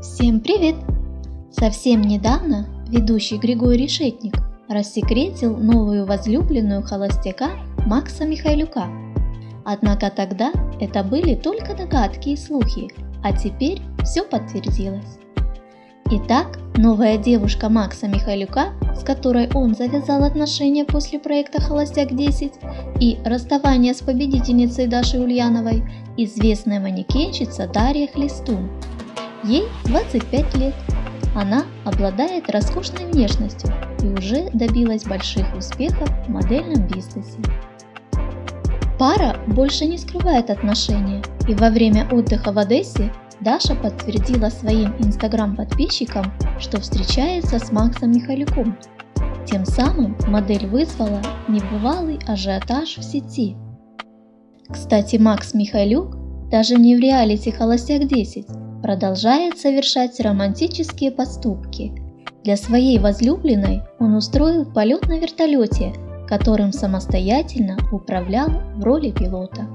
Всем привет! Совсем недавно ведущий Григорий Решетник рассекретил новую возлюбленную холостяка Макса Михайлюка. Однако тогда это были только догадки и слухи, а теперь все подтвердилось. Итак, новая девушка Макса Михайлюка, с которой он завязал отношения после проекта «Холостяк-10» и расставания с победительницей Дашей Ульяновой, известная манекенщица Дарья Хлестун. Ей 25 лет. Она обладает роскошной внешностью и уже добилась больших успехов в модельном бизнесе. Пара больше не скрывает отношения, и во время отдыха в Одессе Даша подтвердила своим инстаграм-подписчикам, что встречается с Максом Михалюком. Тем самым модель вызвала небывалый ажиотаж в сети. Кстати, Макс Михайлюк даже не в реалити «Холостяк 10» продолжает совершать романтические поступки. Для своей возлюбленной он устроил полет на вертолете, которым самостоятельно управлял в роли пилота.